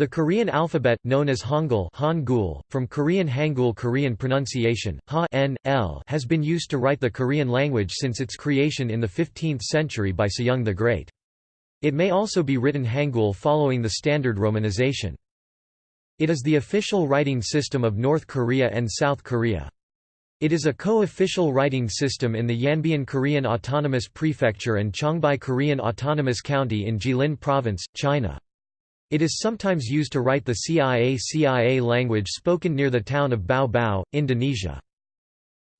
The Korean alphabet, known as Hangul, Hangul from Korean Hangul Korean pronunciation, ha -n -l, has been used to write the Korean language since its creation in the 15th century by Sejong the Great. It may also be written Hangul following the standard romanization. It is the official writing system of North Korea and South Korea. It is a co-official writing system in the Yanbian Korean Autonomous Prefecture and Changbai Korean Autonomous County in Jilin Province, China. It is sometimes used to write the CIA-CIA language spoken near the town of Bau Bau, Indonesia.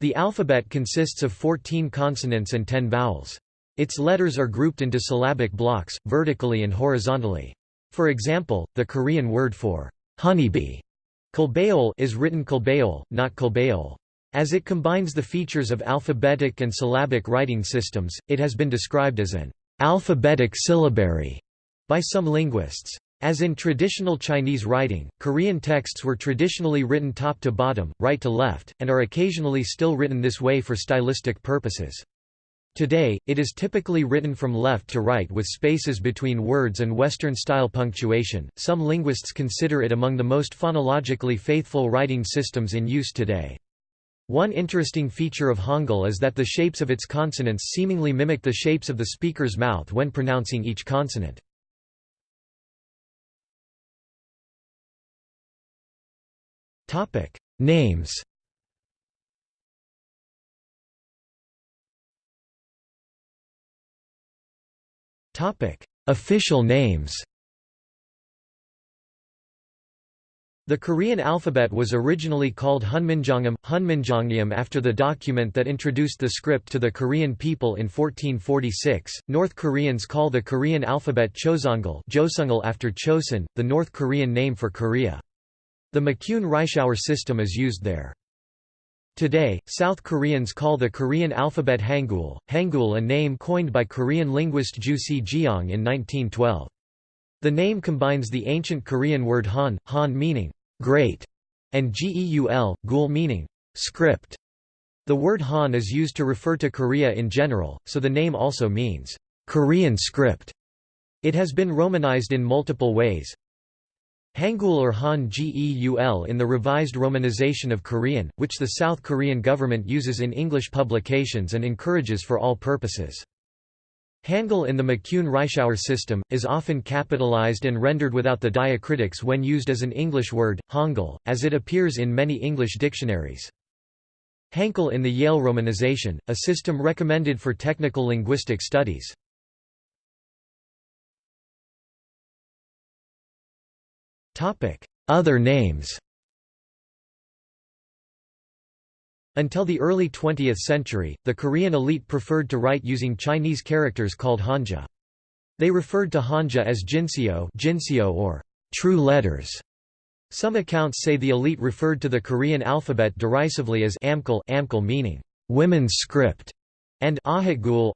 The alphabet consists of 14 consonants and 10 vowels. Its letters are grouped into syllabic blocks, vertically and horizontally. For example, the Korean word for honeybee is written kulbeol, not kulbeol. As it combines the features of alphabetic and syllabic writing systems, it has been described as an alphabetic syllabary by some linguists. As in traditional Chinese writing, Korean texts were traditionally written top to bottom, right to left, and are occasionally still written this way for stylistic purposes. Today, it is typically written from left to right with spaces between words and Western-style punctuation. Some linguists consider it among the most phonologically faithful writing systems in use today. One interesting feature of Hangul is that the shapes of its consonants seemingly mimic the shapes of the speaker's mouth when pronouncing each consonant. Topic Names Topic Official names The Korean alphabet was originally called Hunminjeongeum, Hunminjeongeum after the document that introduced the script to the Korean people in 1446. North Koreans call the Korean alphabet Choseongul after Chosun, the North Korean name for Korea. The McCune-Reischauer system is used there. Today, South Koreans call the Korean alphabet Hangul, Hangul a name coined by Korean linguist Ju Si-gyeong in 1912. The name combines the ancient Korean word Han, Han meaning great, and Geul, Gul meaning script. The word Han is used to refer to Korea in general, so the name also means Korean script. It has been romanized in multiple ways. Hangul or Han Geul in the revised romanization of Korean, which the South Korean government uses in English publications and encourages for all purposes. Hangul in the McCune-Reischauer system, is often capitalized and rendered without the diacritics when used as an English word, Hangul, as it appears in many English dictionaries. Hangul in the Yale romanization, a system recommended for technical linguistic studies. Other names Until the early 20th century, the Korean elite preferred to write using Chinese characters called Hanja. They referred to Hanja as Jinseo, Jinseo or true letters. Some accounts say the elite referred to the Korean alphabet derisively as Amkul, Amkul meaning women's script, and Ahagul,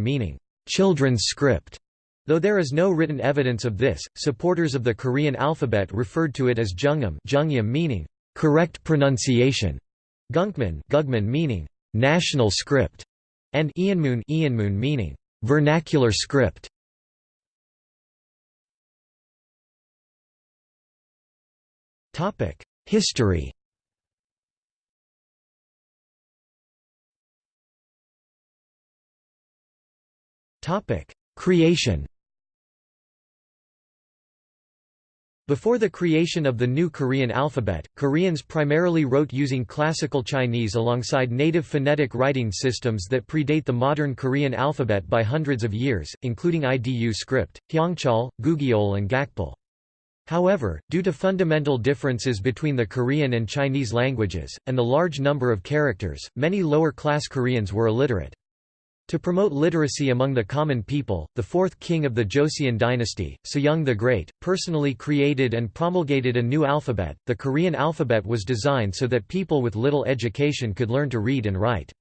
meaning children's script. Though there is no written evidence of this, supporters of the Korean alphabet referred to it as Jungam Jungyam meaning correct pronunciation, Gunkman Gugman meaning national script, and Ianmun Ianmoon meaning vernacular script. Topic: History. Topic: Creation. Before the creation of the new Korean alphabet, Koreans primarily wrote using Classical Chinese alongside native phonetic writing systems that predate the modern Korean alphabet by hundreds of years, including IDU script, Hyangchal, Gugeol and Gakpil. However, due to fundamental differences between the Korean and Chinese languages, and the large number of characters, many lower-class Koreans were illiterate. To promote literacy among the common people, the fourth king of the Joseon dynasty, Sejong the Great, personally created and promulgated a new alphabet. The Korean alphabet was designed so that people with little education could learn to read and write.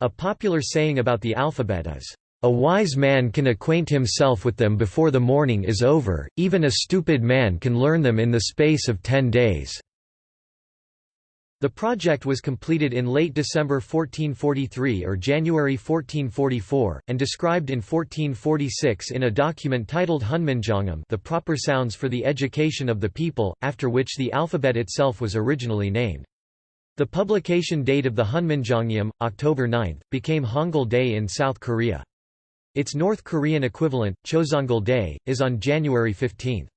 A popular saying about the alphabet is, A wise man can acquaint himself with them before the morning is over, even a stupid man can learn them in the space of ten days. The project was completed in late December 1443 or January 1444, and described in 1446 in a document titled Hunminjeongeum the proper sounds for the education of the people, after which the alphabet itself was originally named. The publication date of the Hunminjeongeum, October 9, became Hangul Day in South Korea. Its North Korean equivalent, Choseongal Day, is on January 15.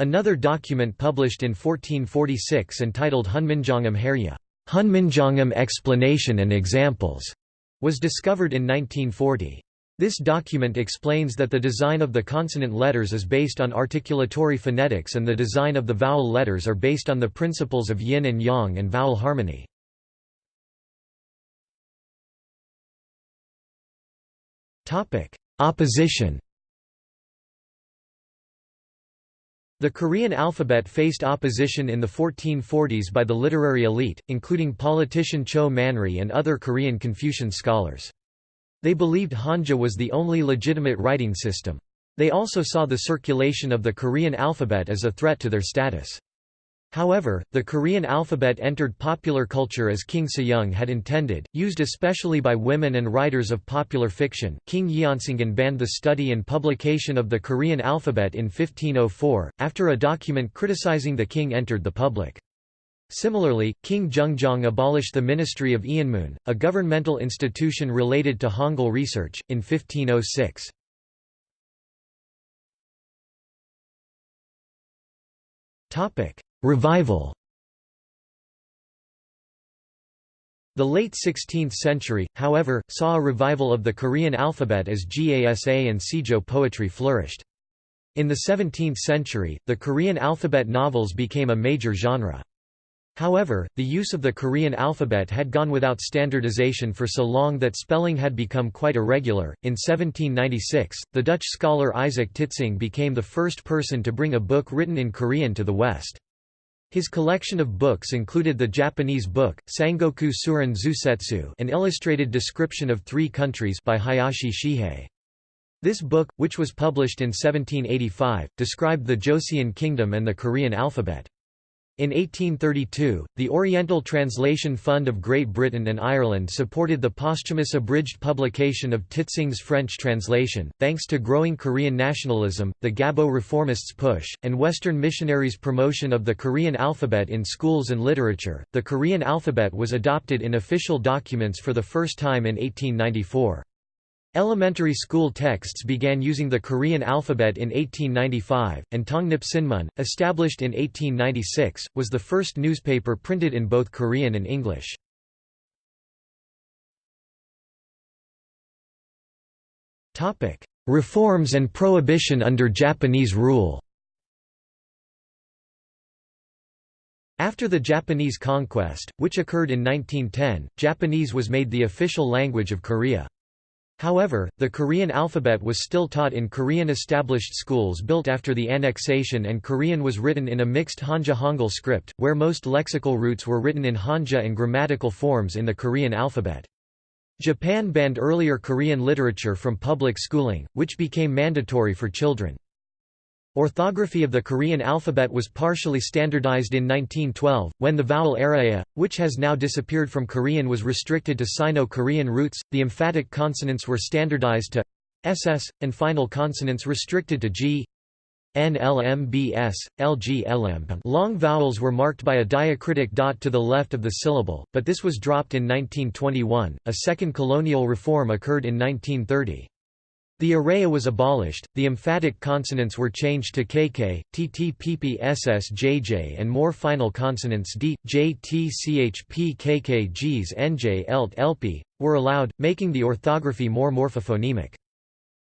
Another document published in 1446 entitled Hunminjeongeum Haerye Hunminjeongeum Explanation and Examples, was discovered in 1940. This document explains that the design of the consonant letters is based on articulatory phonetics and the design of the vowel letters are based on the principles of yin and yang and vowel harmony. Opposition The Korean alphabet faced opposition in the 1440s by the literary elite, including politician Cho Manri and other Korean Confucian scholars. They believed Hanja was the only legitimate writing system. They also saw the circulation of the Korean alphabet as a threat to their status. However, the Korean alphabet entered popular culture as King Sejong had intended, used especially by women and writers of popular fiction. King Yeonsangun banned the study and publication of the Korean alphabet in 1504, after a document criticizing the king entered the public. Similarly, King Jungjong abolished the Ministry of Eunmun, a governmental institution related to Hangul research, in 1506. Topic: Revival The late 16th century, however, saw a revival of the Korean alphabet as Gasa and Sijo poetry flourished. In the 17th century, the Korean alphabet novels became a major genre. However, the use of the Korean alphabet had gone without standardization for so long that spelling had become quite irregular. In 1796, the Dutch scholar Isaac Titsingh became the first person to bring a book written in Korean to the West. His collection of books included the Japanese book, Sangoku Surin Zusetsu an illustrated description of three countries by Hayashi Shihei. This book, which was published in 1785, described the Joseon Kingdom and the Korean alphabet. In 1832, the Oriental Translation Fund of Great Britain and Ireland supported the posthumous abridged publication of Titsingh's French translation. Thanks to growing Korean nationalism, the Gabo reformists' push, and Western missionaries' promotion of the Korean alphabet in schools and literature, the Korean alphabet was adopted in official documents for the first time in 1894. Elementary school texts began using the Korean alphabet in 1895, and Tongnip Sinmun, established in 1896, was the first newspaper printed in both Korean and English. Reforms and prohibition under Japanese rule After the Japanese conquest, which occurred in 1910, Japanese was made the official language of Korea. However, the Korean alphabet was still taught in Korean established schools built after the annexation and Korean was written in a mixed Hanja-Hangul script, where most lexical roots were written in Hanja and grammatical forms in the Korean alphabet. Japan banned earlier Korean literature from public schooling, which became mandatory for children. Orthography of the Korean alphabet was partially standardized in 1912, when the vowel araya, which has now disappeared from Korean was restricted to Sino-Korean roots, the emphatic consonants were standardized to ss, and final consonants restricted to g, NLMBS, LGLM. Long vowels were marked by a diacritic dot to the left of the syllable, but this was dropped in 1921. A second colonial reform occurred in 1930. The araya was abolished, the emphatic consonants were changed to kk, tt pp ss jj and more final consonants d, j t ch p kk gs nj elt lp, were allowed, making the orthography more morphophonemic.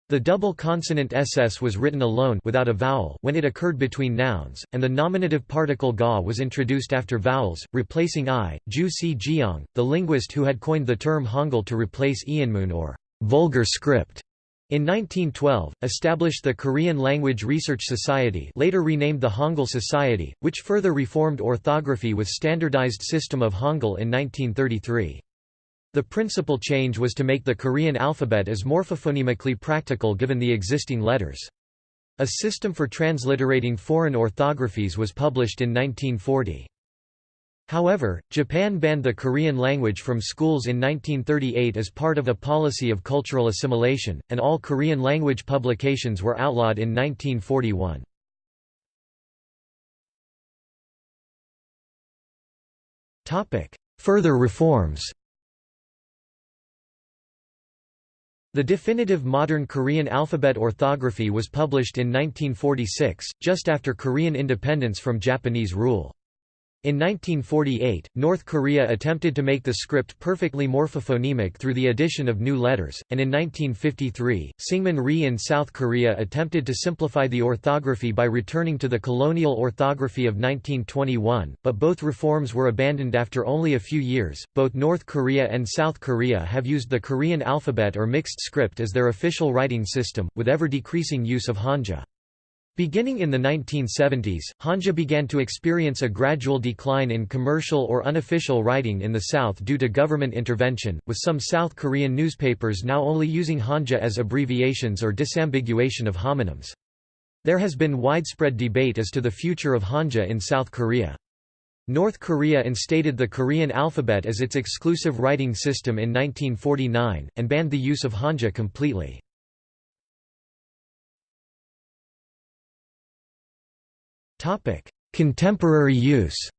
The double consonant ss was written alone without a vowel when it occurred between nouns, and the nominative particle ga was introduced after vowels, replacing i. Ju Si-gyeong, the linguist who had coined the term Hangul to replace Eunmun or vulgar script. In 1912, established the Korean Language Research Society later renamed the Hangul Society, which further reformed orthography with standardized system of Hangul in 1933. The principal change was to make the Korean alphabet as morphophonemically practical given the existing letters. A system for transliterating foreign orthographies was published in 1940. However, Japan banned the Korean language from schools in 1938 as part of a policy of cultural assimilation, and all Korean language publications were outlawed in 1941. Further reforms The definitive modern Korean alphabet orthography was published in 1946, just after Korean independence from Japanese rule. In 1948, North Korea attempted to make the script perfectly morphophonemic through the addition of new letters, and in 1953, Syngman Rhee in South Korea attempted to simplify the orthography by returning to the colonial orthography of 1921, but both reforms were abandoned after only a few years. Both North Korea and South Korea have used the Korean alphabet or mixed script as their official writing system, with ever decreasing use of Hanja. Beginning in the 1970s, Hanja began to experience a gradual decline in commercial or unofficial writing in the South due to government intervention, with some South Korean newspapers now only using Hanja as abbreviations or disambiguation of homonyms. There has been widespread debate as to the future of Hanja in South Korea. North Korea instated the Korean alphabet as its exclusive writing system in 1949, and banned the use of Hanja completely. Contemporary use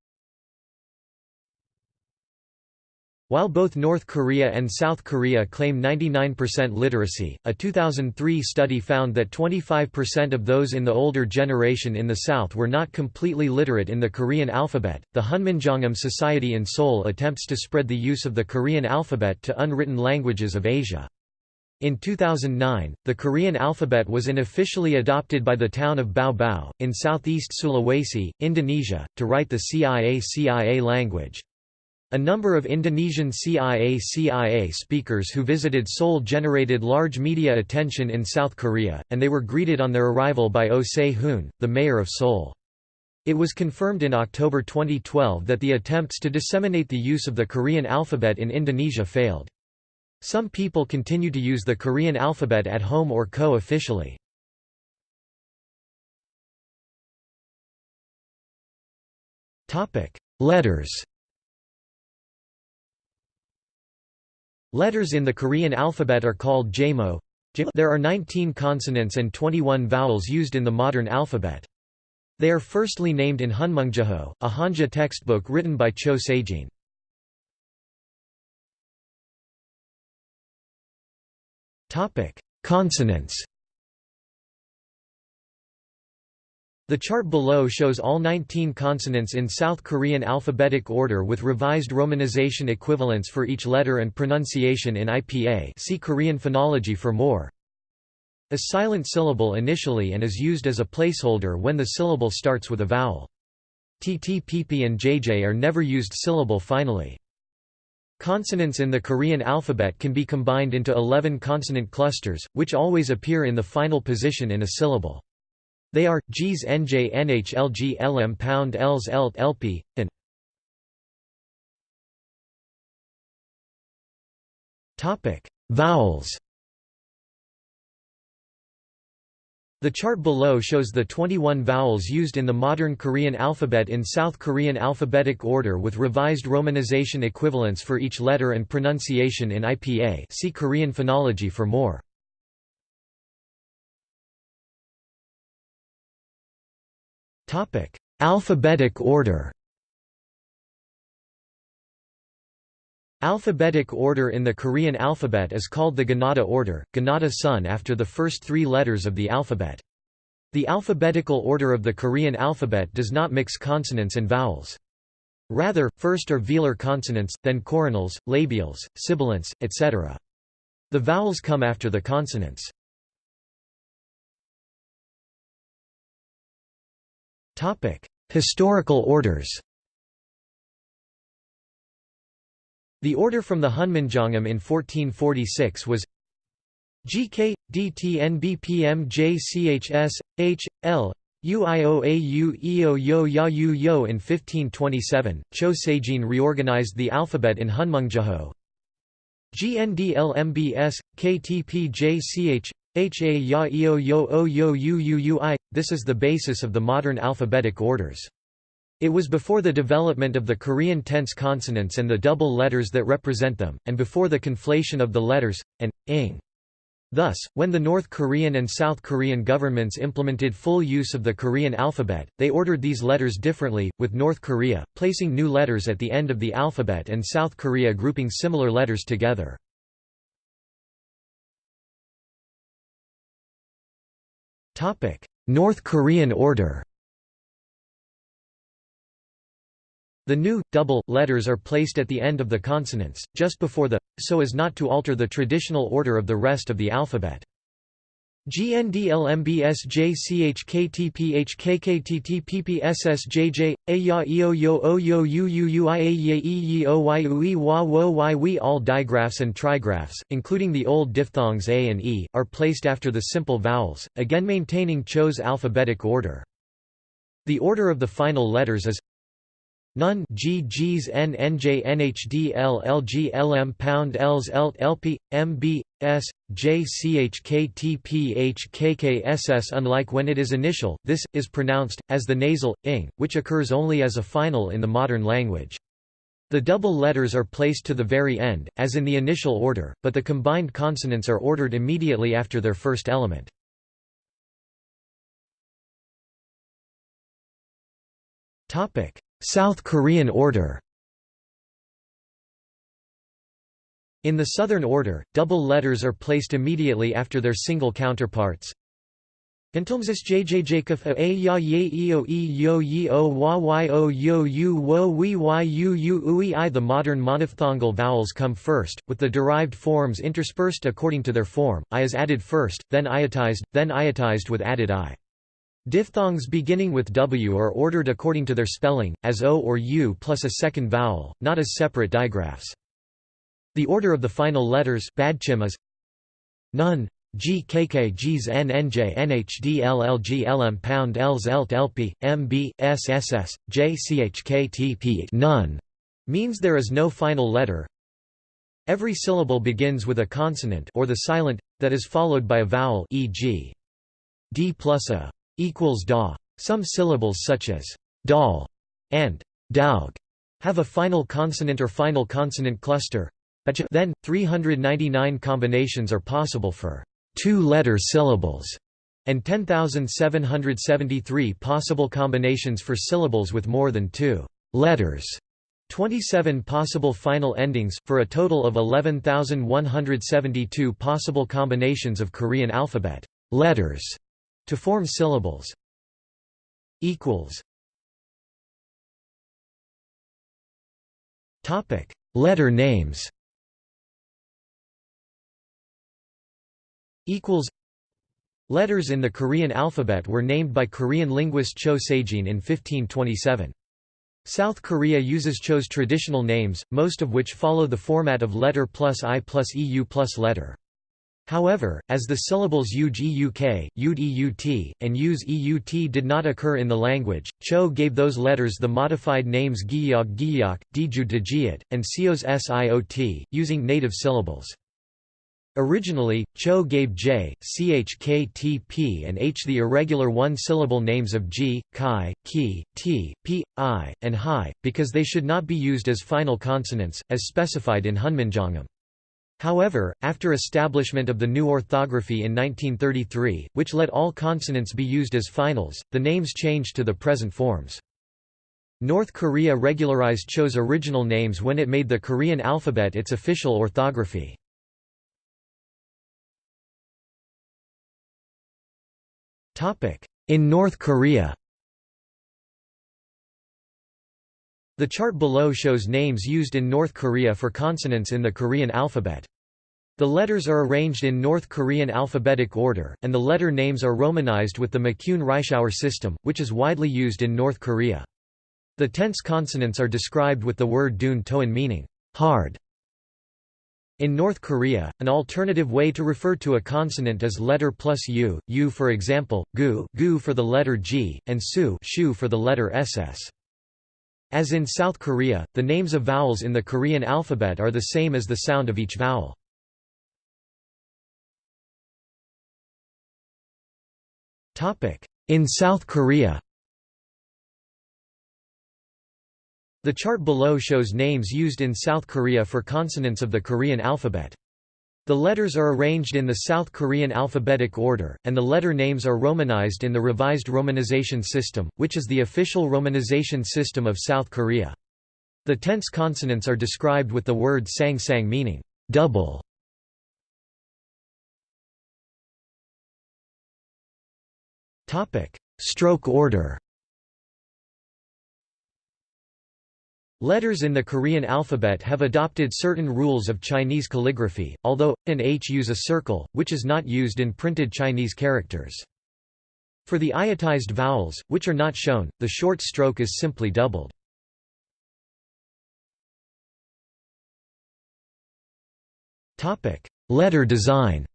While both North Korea and South Korea claim 99% literacy, a 2003 study found that 25% of those in the older generation in the South were not completely literate in the Korean alphabet. The Hunminjeongeum Society in Seoul attempts to spread the use of the Korean alphabet to unwritten languages of Asia. In 2009, the Korean alphabet was unofficially adopted by the town of Bau, in southeast Sulawesi, Indonesia, to write the CIA-CIA language. A number of Indonesian CIA-CIA speakers who visited Seoul generated large media attention in South Korea, and they were greeted on their arrival by Oh Se-hoon, the mayor of Seoul. It was confirmed in October 2012 that the attempts to disseminate the use of the Korean alphabet in Indonesia failed. Some people continue to use the Korean alphabet at home or co-officially. Letters Letters in the Korean alphabet are called jamo. There are 19 consonants and 21 vowels used in the modern alphabet. They are firstly named in Hunmunjeho, a Hanja textbook written by Choe Sejin. Topic: Consonants. The chart below shows all 19 consonants in South Korean alphabetic order with revised romanization equivalents for each letter and pronunciation in IPA. See Korean phonology for more. A silent syllable initially and is used as a placeholder when the syllable starts with a vowel. TT, PP and JJ are never used syllable finally. Consonants in the Korean alphabet can be combined into 11 consonant clusters, which always appear in the final position in a syllable. They are, Gs Nj Nh Lg Lm pound Ls Lt Lp, and Vowels The chart below shows the 21 vowels used in the modern Korean alphabet in South Korean alphabetic order with revised romanization equivalents for each letter and pronunciation in IPA see Korean phonology for more. Alphabetic order Alphabetic order in the Korean alphabet is called the Ganada order, Ganada Sun after the first three letters of the alphabet. The alphabetical order of the Korean alphabet does not mix consonants and vowels. Rather, first are velar consonants, then coronals, labials, sibilants, etc. The vowels come after the consonants. Historical orders The order from the Hunminjeongeum in 1446 was GK, Yo in 1527, Cho reorganized the alphabet in Hunmunjeho. GNDLMBS, KTPJCH, HA Ya. This is the basis of the modern alphabetic orders. It was before the development of the Korean tense consonants and the double letters that represent them, and before the conflation of the letters, and, ing. Thus, when the North Korean and South Korean governments implemented full use of the Korean alphabet, they ordered these letters differently, with North Korea, placing new letters at the end of the alphabet and South Korea grouping similar letters together. North Korean order The new, double, letters are placed at the end of the consonants, just before the, so as not to alter the traditional order of the rest of the alphabet. GNDLMBSJCHKTPHKKTTPPSSJJ Aya Eo Yo O Yo U U U I A Ye E Ye O Y U E Wa Wo Y We All digraphs and trigraphs, including the old diphthongs A and E, are placed after the simple vowels, again maintaining Cho's alphabetic order. The order of the final letters is None. G Gs pound Ls Lt LP MB S J C H K T P H K K S S unlike when it is initial this is pronounced as the nasal ing which occurs only as a final in the modern language. The double letters are placed to the very end as in the initial order but the combined consonants are ordered immediately after their first element. Topic South Korean order In the Southern order, double letters are placed immediately after their single counterparts. Entomsis jjjkf a ya ye eo e yo ye o wa y o yo u wo we y u u ui i The modern monophthongal vowels come first, with the derived forms interspersed according to their form, i is added first, then iotized, then iotized with added i. Diphthongs beginning with W are ordered according to their spelling, as O or U plus a second vowel, not as separate digraphs. The order of the final letters is None G K K Gs N N J N H D L L G L M pound Ls Lt LP M B S S S J C H K T P none means there is no final letter. Every syllable begins with a consonant or the silent that is followed by a vowel e.g. d plus a equals da. Some syllables such as dal and daug have a final consonant or final consonant cluster. Then, 399 combinations are possible for two-letter syllables, and 10,773 possible combinations for syllables with more than two letters. 27 possible final endings, for a total of 11,172 possible combinations of Korean alphabet letters. To form syllables. Equals. Topic. Letter names. Equals. Letters in the Korean alphabet were named by Korean linguist Choe Sejin in 1527. South Korea uses Cho's traditional names, most of which follow the format of letter plus i plus eu plus letter. However, as the syllables ug-uk, ud-eut, and use-eut did not occur in the language, Cho gave those letters the modified names giyog giyak, diju dejiat, and sios siot, using native syllables. Originally, Cho gave j, ch, k, t, p and h the irregular one-syllable names of g, chi, ki, t, p, i, and hi, because they should not be used as final consonants, as specified in Hunminjeongeum. However, after establishment of the new orthography in 1933, which let all consonants be used as finals, the names changed to the present forms. North Korea regularized Cho's original names when it made the Korean alphabet its official orthography. In North Korea The chart below shows names used in North Korea for consonants in the Korean alphabet. The letters are arranged in North Korean alphabetic order, and the letter names are romanized with the McCune-Reischauer system, which is widely used in North Korea. The tense consonants are described with the word dun toan meaning hard. In North Korea, an alternative way to refer to a consonant is letter plus u, u for example, gu, gu for the letter g, and su, shu for the letter ss. As in South Korea, the names of vowels in the Korean alphabet are the same as the sound of each vowel. In South Korea The chart below shows names used in South Korea for consonants of the Korean alphabet. The letters are arranged in the South Korean alphabetic order, and the letter names are romanized in the Revised Romanization System, which is the official romanization system of South Korea. The tense consonants are described with the word sang sang meaning double. Stroke order Letters in the Korean alphabet have adopted certain rules of Chinese calligraphy, although, and h use a circle, which is not used in printed Chinese characters. For the iotized vowels, which are not shown, the short stroke is simply doubled. Letter design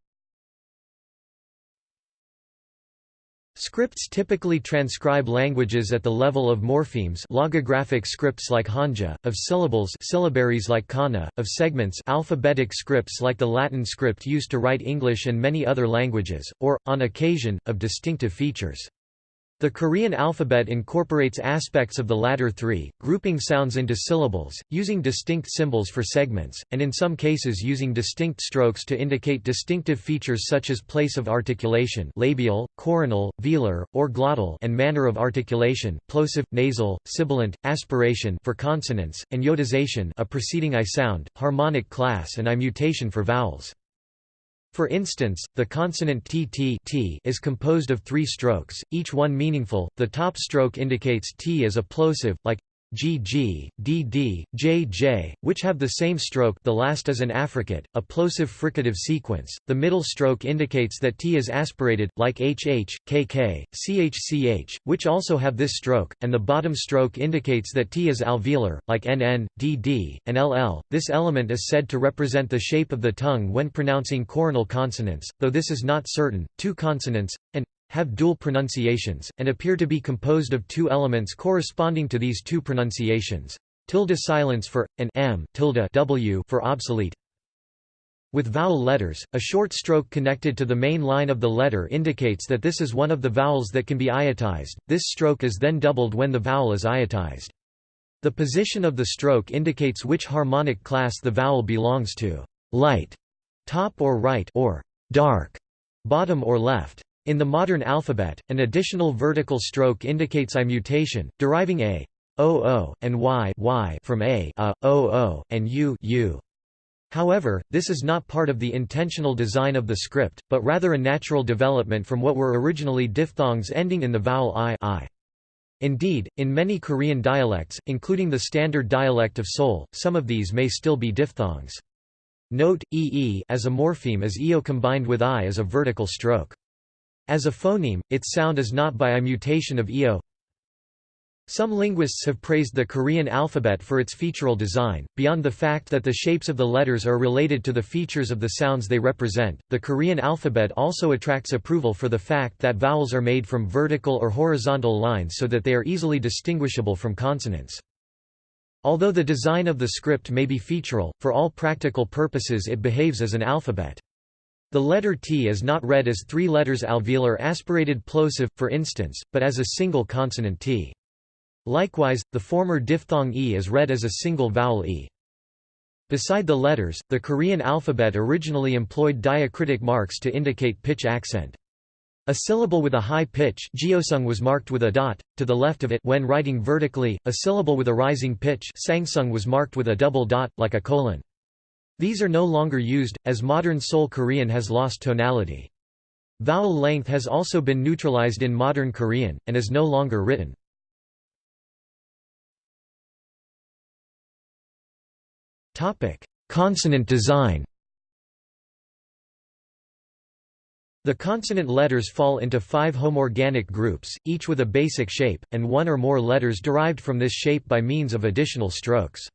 Scripts typically transcribe languages at the level of morphemes logographic scripts like Hanja, of syllables syllabaries like Kana, of segments alphabetic scripts like the Latin script used to write English and many other languages, or, on occasion, of distinctive features. The Korean alphabet incorporates aspects of the latter three, grouping sounds into syllables, using distinct symbols for segments, and in some cases using distinct strokes to indicate distinctive features such as place of articulation labial, coronal, velar, or glottal and manner of articulation plosive, nasal, sibilant, aspiration for consonants, and iotization a preceding I sound, harmonic class and I mutation for vowels. For instance, the consonant t, t, t is composed of three strokes, each one meaningful. The top stroke indicates t as a plosive, like GG, DD, JJ, which have the same stroke the last is an affricate, a plosive fricative sequence, the middle stroke indicates that T is aspirated, like HH, KK, CHCH, which also have this stroke, and the bottom stroke indicates that T is alveolar, like NN, DD, and LL. This element is said to represent the shape of the tongue when pronouncing coronal consonants, though this is not certain. Two consonants, and have dual pronunciations, and appear to be composed of two elements corresponding to these two pronunciations. Tilde silence for, and m tilde w for obsolete. With vowel letters, a short stroke connected to the main line of the letter indicates that this is one of the vowels that can be iotized, this stroke is then doubled when the vowel is iotized. The position of the stroke indicates which harmonic class the vowel belongs to light, top or right or dark, bottom or left. In the modern alphabet, an additional vertical stroke indicates I mutation, deriving a o and y y from a a o o and u u. However, this is not part of the intentional design of the script, but rather a natural development from what were originally diphthongs ending in the vowel i, I. Indeed, in many Korean dialects, including the standard dialect of Seoul, some of these may still be diphthongs. Note, ee as a morpheme is eo combined with i as a vertical stroke. As a phoneme, its sound is not by a mutation of eo. Some linguists have praised the Korean alphabet for its featural design. Beyond the fact that the shapes of the letters are related to the features of the sounds they represent, the Korean alphabet also attracts approval for the fact that vowels are made from vertical or horizontal lines so that they are easily distinguishable from consonants. Although the design of the script may be featural, for all practical purposes it behaves as an alphabet. The letter T is not read as three letters alveolar aspirated plosive, for instance, but as a single consonant T. Likewise, the former diphthong E is read as a single vowel E. Beside the letters, the Korean alphabet originally employed diacritic marks to indicate pitch accent. A syllable with a high pitch geosung was marked with a dot, to the left of it when writing vertically, a syllable with a rising pitch sangsung was marked with a double dot, like a colon. These are no longer used, as modern Seoul Korean has lost tonality. Vowel length has also been neutralized in modern Korean, and is no longer written. Consonant design The consonant letters fall into five homorganic groups, each with a basic shape, and one or more letters derived from this shape by means of additional strokes.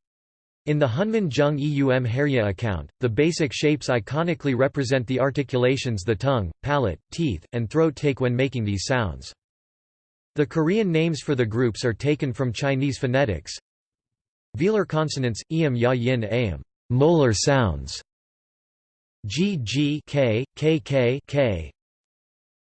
In the Hunmin Jung Eum Haerye account, the basic shapes iconically represent the articulations the tongue, palate, teeth, and throat take when making these sounds. The Korean names for the groups are taken from Chinese phonetics. Velar consonants, eam ya yin am, molar sounds. G G K K K K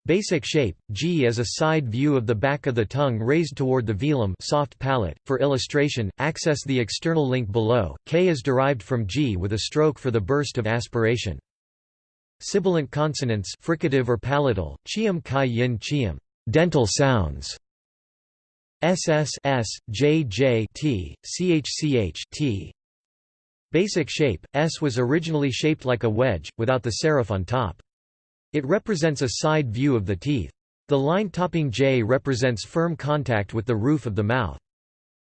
Basic shape, G is a side view of the back of the tongue raised toward the velum soft palate. For illustration, access the external link below. K is derived from G with a stroke for the burst of aspiration. Sibilant consonants fricative or palatal, chiam chi yin chiam, dental sounds. SS S, J J T, CH T. Basic shape, S was originally shaped like a wedge, without the serif on top. It represents a side view of the teeth. The line topping J represents firm contact with the roof of the mouth.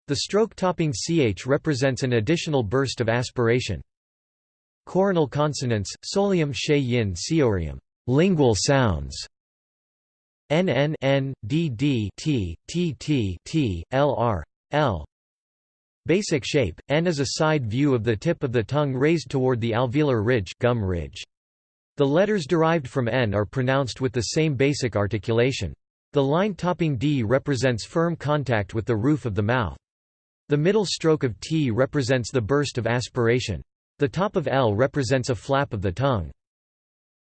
The stroke topping ch represents an additional burst of aspiration. Coronal consonants, solium she yin seorium, lingual sounds. N N N D D T T T T L R L. Basic shape: N is a side view of the tip of the tongue raised toward the alveolar ridge, gum ridge. The letters derived from N are pronounced with the same basic articulation. The line topping D represents firm contact with the roof of the mouth. The middle stroke of T represents the burst of aspiration. The top of L represents a flap of the tongue.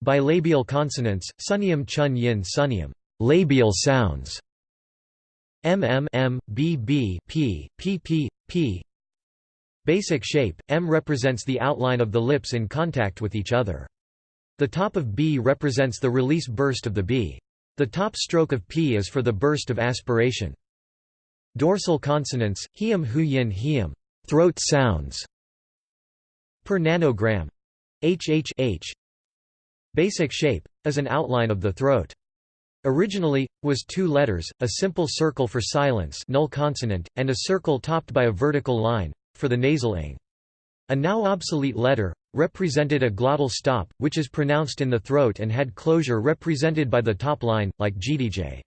Bilabial consonants, sunium chun yin sunium, labial sounds. mm m b b p p p p. Basic shape: M represents the outline of the lips in contact with each other. The top of B represents the release burst of the B. The top stroke of P is for the burst of aspiration. Dorsal consonants, hiem huyin hiem, throat sounds. Per nanogram. HHH. Basic shape, is an outline of the throat. Originally, was two letters, a simple circle for silence null consonant, and a circle topped by a vertical line, for the nasal ing. A now obsolete letter, represented a glottal stop, which is pronounced in the throat and had closure represented by the top line, like gdj.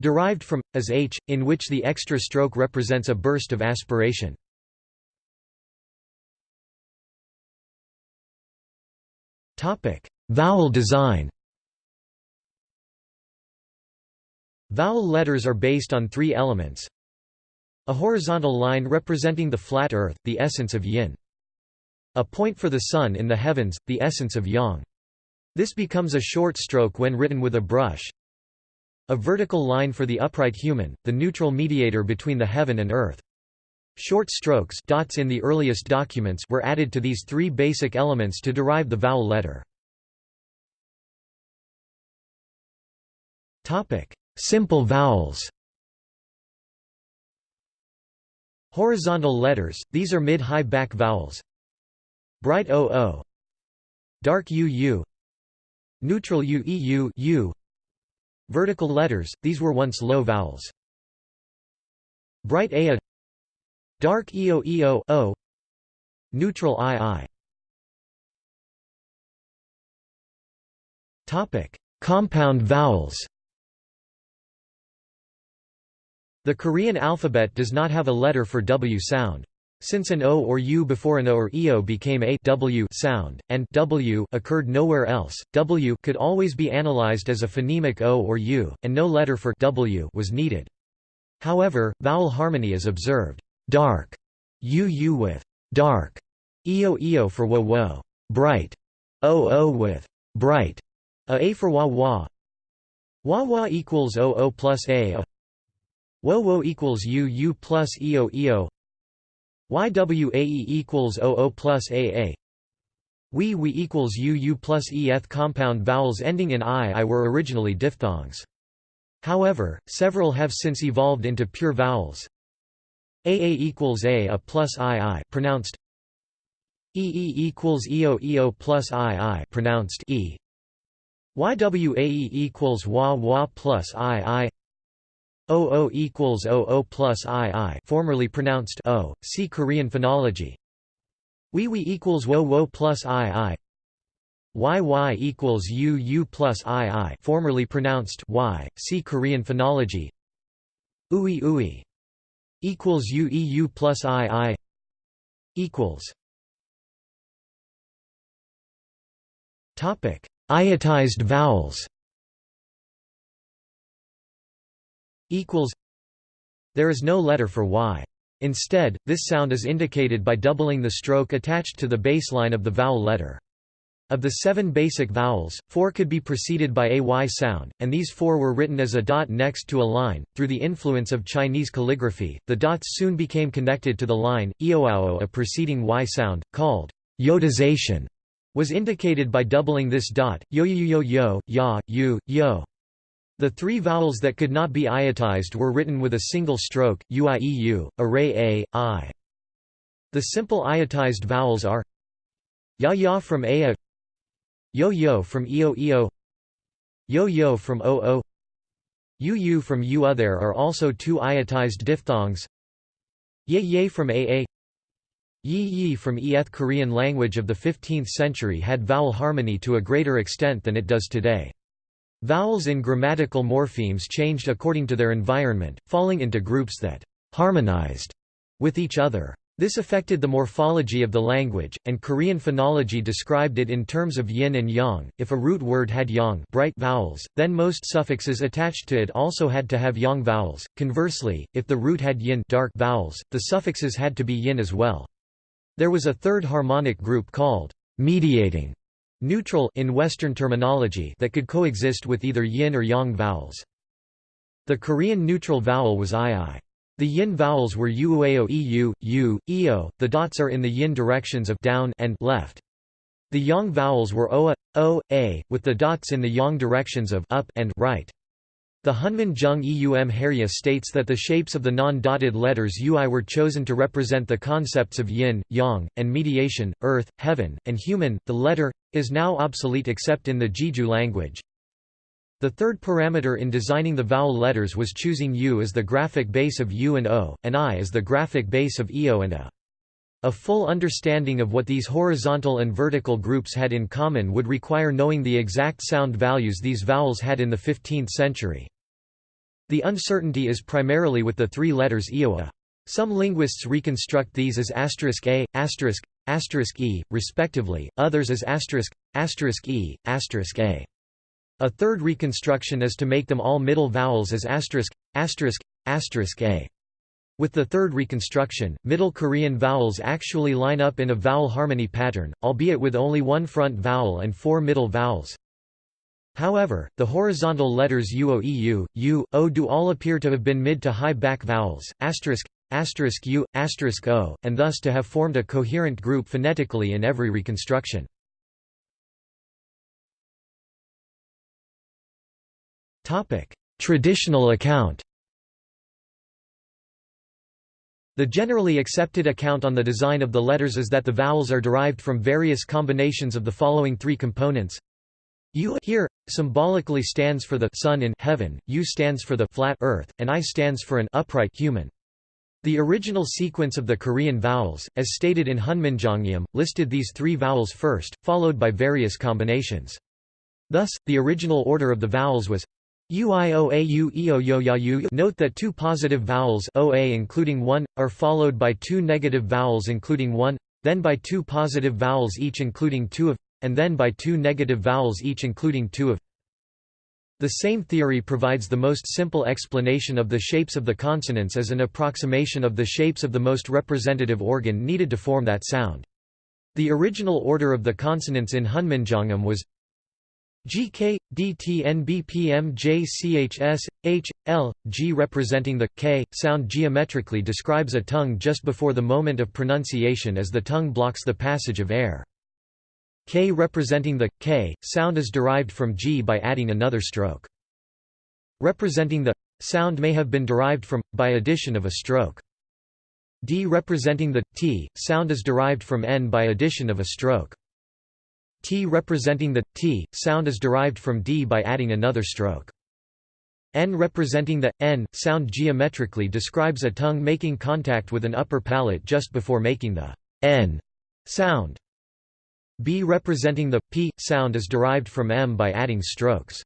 Derived from, as h, in which the extra stroke represents a burst of aspiration. Topic: Vowel design Vowel letters are based on three elements. A horizontal line representing the flat earth, the essence of yin. A point for the sun in the heavens, the essence of yang. This becomes a short stroke when written with a brush. A vertical line for the upright human, the neutral mediator between the heaven and earth. Short strokes dots in the earliest documents were added to these three basic elements to derive the vowel letter. Topic: Simple vowels Horizontal letters, these are mid-high back vowels Bright OO Dark UU Neutral UEU U Vertical letters, these were once low vowels. Bright AA Dark EO EO O Neutral II Topic Compound vowels The Korean alphabet does not have a letter for W sound. Since an O or U before an O or EO became a w sound, and w occurred nowhere else, W could always be analyzed as a phonemic O or U, and no letter for W was needed. However, vowel harmony is observed. Dark, UU with dark, EO EO for wo wo, bright, OO with bright, a A for wa wa. Wa wa equals OO plus A. Wo wo equals UU plus EO EO. YWAE equals OO plus AA We we equals UU plus ETH compound vowels ending in I I were originally diphthongs. However, several have since evolved into pure vowels. AA equals A A plus II pronounced EE equals EO EO plus II pronounced E YWAE equals WA WA plus II OO equals OO plus II formerly pronounced O, see Korean phonology. WeWe equals WO WO plus II YY equals UU plus II formerly pronounced Y, see Korean phonology. UI UI equals UEU plus II equals Topic: Iotized vowels. Equals There is no letter for y. Instead, this sound is indicated by doubling the stroke attached to the baseline of the vowel letter. Of the seven basic vowels, four could be preceded by a y sound, and these four were written as a dot next to a line. Through the influence of Chinese calligraphy, the dots soon became connected to the line. Ioao, a preceding y sound, called yodization, was indicated by doubling this dot, yo yo yo yo, ya, yu, yo. The three vowels that could not be iotized were written with a single stroke, uieu, array a, i. The simple iotized vowels are ya ya from a, Yo-yo from eo-eo Yo-yo from o-o Yu-yu from u There are also two iotized diphthongs Ye-ye from a-a Yi-yi from eth Korean language of the 15th century had vowel harmony to a greater extent than it does today. Vowels in grammatical morphemes changed according to their environment, falling into groups that harmonized with each other. This affected the morphology of the language, and Korean phonology described it in terms of yin and yang. If a root word had yang bright vowels, then most suffixes attached to it also had to have yang vowels. Conversely, if the root had yin dark vowels, the suffixes had to be yin as well. There was a third harmonic group called mediating neutral in Western terminology that could coexist with either yin or yang vowels. The Korean neutral vowel was ii. The yin vowels were uao eu, u, eo, the dots are in the yin directions of down and left. The yang vowels were oa, o, a, with the dots in the yang directions of up and right. The Hunmin Jeong Eum Haerye states that the shapes of the non-dotted letters ui were chosen to represent the concepts of yin, yang, and mediation, earth, heaven, and human. The letter is now obsolete except in the Jeju language. The third parameter in designing the vowel letters was choosing U as the graphic base of U and O, and I as the graphic base of EO and A. A full understanding of what these horizontal and vertical groups had in common would require knowing the exact sound values these vowels had in the 15th century. The uncertainty is primarily with the three letters EOA. Some linguists reconstruct these as asterisk A, asterisk, asterisk E, respectively, others as asterisk, asterisk E, asterisk A. A third reconstruction is to make them all middle vowels as asterisk, asterisk, asterisk a. With the third reconstruction, Middle Korean vowels actually line up in a vowel harmony pattern, albeit with only one front vowel and four middle vowels. However, the horizontal letters uo u, o do all appear to have been mid to high back vowels, asterisk, asterisk u, asterisk o, and thus to have formed a coherent group phonetically in every reconstruction. Traditional account The generally accepted account on the design of the letters is that the vowels are derived from various combinations of the following three components. U here, symbolically stands for the sun in heaven, U stands for the flat earth, and I stands for an upright human. The original sequence of the Korean vowels, as stated in Hunminjeongeum, listed these three vowels first, followed by various combinations. Thus, the original order of the vowels was Uioau Note that two positive vowels oa including one, are followed by two negative vowels including one, then by two positive vowels each including two of, and then by two negative vowels each including two of. The same theory provides the most simple explanation of the shapes of the consonants as an approximation of the shapes of the most representative organ needed to form that sound. The original order of the consonants in Hunminjeongeum was GK, DT NBPM JCHS, H, L, G representing the K sound geometrically describes a tongue just before the moment of pronunciation as the tongue blocks the passage of air. K representing the K sound is derived from G by adding another stroke. Representing the sound may have been derived from by addition of a stroke. D representing the T sound is derived from N by addition of a stroke. T representing the T sound is derived from D by adding another stroke. N representing the N sound geometrically describes a tongue making contact with an upper palate just before making the N sound. B representing the P sound is derived from M by adding strokes.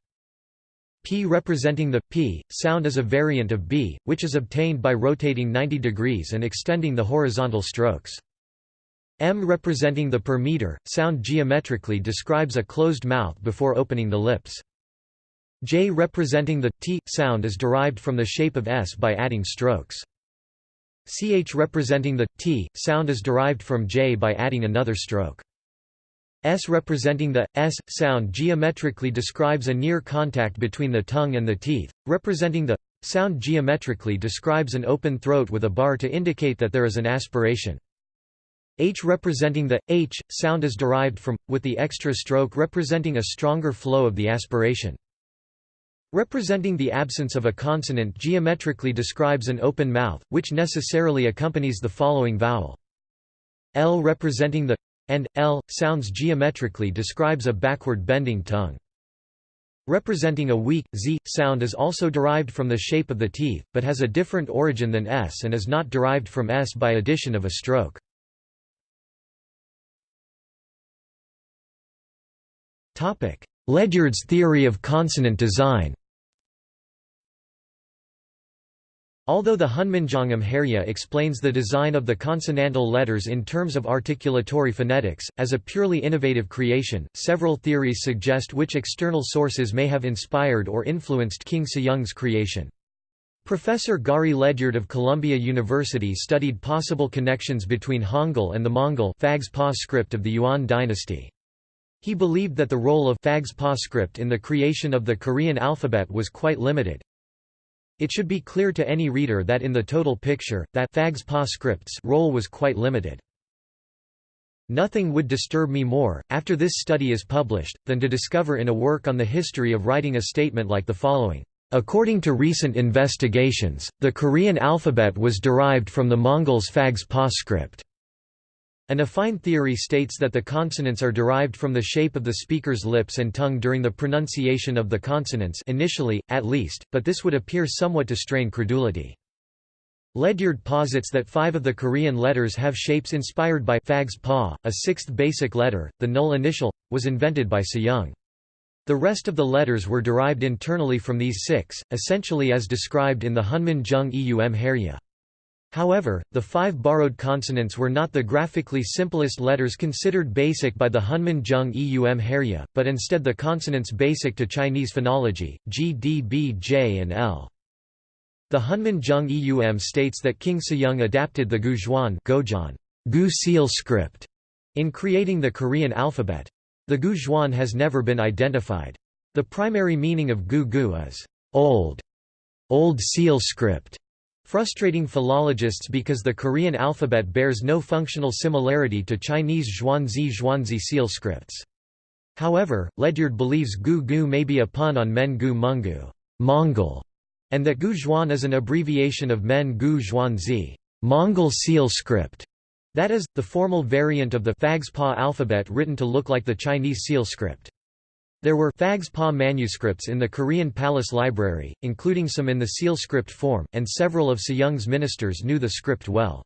P representing the P sound is a variant of B, which is obtained by rotating 90 degrees and extending the horizontal strokes. M representing the per meter, sound geometrically describes a closed mouth before opening the lips. J representing the T sound is derived from the shape of S by adding strokes. CH representing the T sound is derived from J by adding another stroke. S representing the S sound geometrically describes a near contact between the tongue and the teeth, representing the sound geometrically describes an open throat with a bar to indicate that there is an aspiration. H representing the H sound is derived from with the extra stroke representing a stronger flow of the aspiration. Representing the absence of a consonant geometrically describes an open mouth, which necessarily accompanies the following vowel. L representing the and L sounds geometrically describes a backward bending tongue. Representing a weak z sound is also derived from the shape of the teeth, but has a different origin than s and is not derived from s by addition of a stroke. Ledyard's theory of consonant design Although the Hunminjeongeum explains the design of the consonantal letters in terms of articulatory phonetics, as a purely innovative creation, several theories suggest which external sources may have inspired or influenced King Sejong's creation. Professor Gari Ledyard of Columbia University studied possible connections between Hangul and the Mongol script of the Yuan dynasty. He believed that the role of Phags script in the creation of the Korean alphabet was quite limited, it should be clear to any reader that in the total picture, that Phags Pa script's role was quite limited. Nothing would disturb me more, after this study is published, than to discover in a work on the history of writing a statement like the following. According to recent investigations, the Korean alphabet was derived from the Mongols' Phags Pa script. An affine theory states that the consonants are derived from the shape of the speaker's lips and tongue during the pronunciation of the consonants initially, at least, but this would appear somewhat to strain credulity. Ledyard posits that five of the Korean letters have shapes inspired by Phags Pa, a sixth basic letter, the null initial, was invented by Sejong. The rest of the letters were derived internally from these six, essentially as described in the Hunminjeong Eum Haerye. However, the five borrowed consonants were not the graphically simplest letters considered basic by the Hunminjeong Eum Haerye, but instead the consonants basic to Chinese phonology, G, D, B, J and L. The Hunminjeong Eum states that King Sejong adapted the Guzhuan Gu seal script in creating the Korean alphabet. The Guzhuan has never been identified. The primary meaning of Gu Gu is old, old seal script frustrating philologists because the Korean alphabet bears no functional similarity to Chinese Zhuangzi Zhuangzi seal scripts. However, Ledyard believes Gu Gu may be a pun on Men Gu Mungu Mongol, and that Gu Zhuan is an abbreviation of Men Gu Zhuangzi Mongol seal script, that is, the formal variant of the Phags Pa alphabet written to look like the Chinese seal script. There were Phags Pa manuscripts in the Korean Palace Library, including some in the seal script form, and several of Sejong's ministers knew the script well.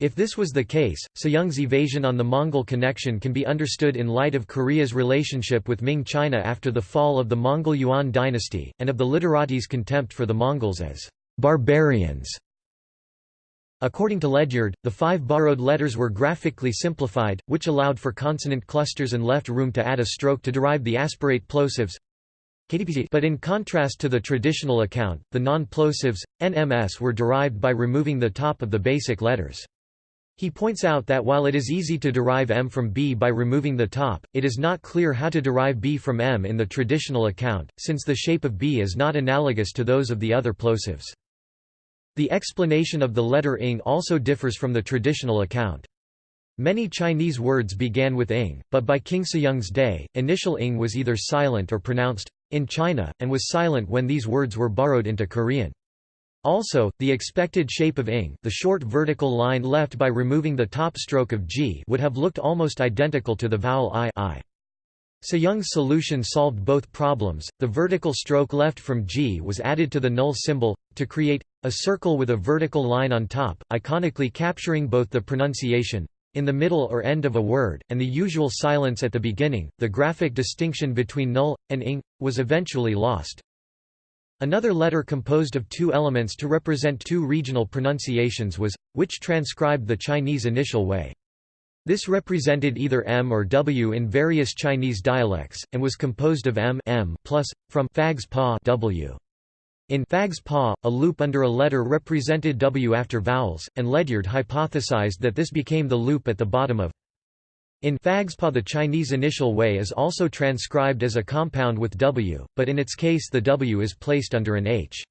If this was the case, Sejong's evasion on the Mongol connection can be understood in light of Korea's relationship with Ming China after the fall of the Mongol Yuan dynasty, and of the literatis' contempt for the Mongols as barbarians. According to Ledyard, the five borrowed letters were graphically simplified, which allowed for consonant clusters and left room to add a stroke to derive the aspirate plosives. But in contrast to the traditional account, the non-plosives, NMS were derived by removing the top of the basic letters. He points out that while it is easy to derive M from B by removing the top, it is not clear how to derive B from M in the traditional account, since the shape of B is not analogous to those of the other plosives. The explanation of the letter ing also differs from the traditional account. Many Chinese words began with ing, but by King Sejong's day, initial ing was either silent or pronounced in China, and was silent when these words were borrowed into Korean. Also, the expected shape of ing the short vertical line left by removing the top stroke of g would have looked almost identical to the vowel i, I. Sejong's solution solved both problems. The vertical stroke left from G was added to the null symbol, to create a circle with a vertical line on top, iconically capturing both the pronunciation in the middle or end of a word, and the usual silence at the beginning. The graphic distinction between null and ing was eventually lost. Another letter composed of two elements to represent two regional pronunciations was, which transcribed the Chinese initial way. This represented either M or W in various Chinese dialects, and was composed of M, M plus, from Phags Pa W. In Phags Pa, a loop under a letter represented W after vowels, and Ledyard hypothesized that this became the loop at the bottom of In Phags Pa the Chinese initial way is also transcribed as a compound with W, but in its case the W is placed under an H.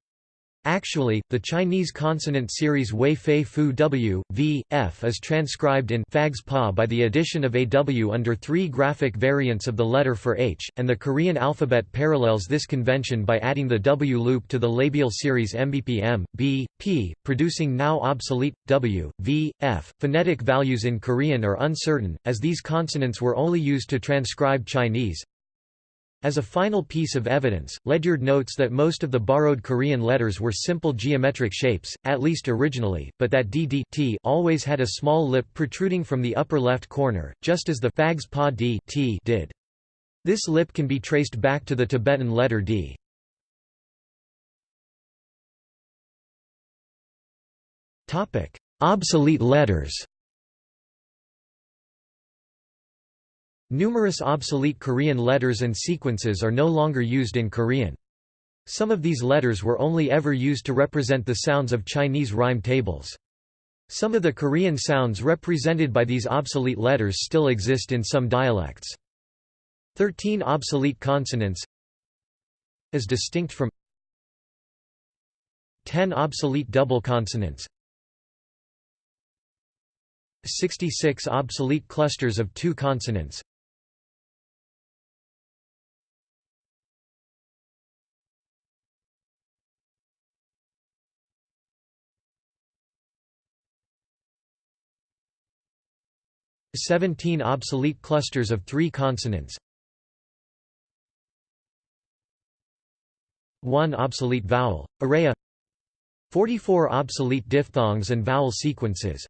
Actually, the Chinese consonant series Wei Fei Fu W, V, F is transcribed in Phags Pa by the addition of a W under three graphic variants of the letter for H, and the Korean alphabet parallels this convention by adding the W loop to the labial series MBPM, B, P, producing now obsolete, W, V, F. Phonetic values in Korean are uncertain, as these consonants were only used to transcribe Chinese, as a final piece of evidence, Ledyard notes that most of the borrowed Korean letters were simple geometric shapes, at least originally, but that dd t always had a small lip protruding from the upper left corner, just as the Phags Pa d t did. This lip can be traced back to the Tibetan letter d. Obsolete letters Numerous obsolete Korean letters and sequences are no longer used in Korean. Some of these letters were only ever used to represent the sounds of Chinese rhyme tables. Some of the Korean sounds represented by these obsolete letters still exist in some dialects. Thirteen obsolete consonants as distinct from 10 obsolete double consonants 66 obsolete clusters of two consonants Seventeen obsolete clusters of three consonants. One obsolete vowel, array 44 obsolete diphthongs and vowel sequences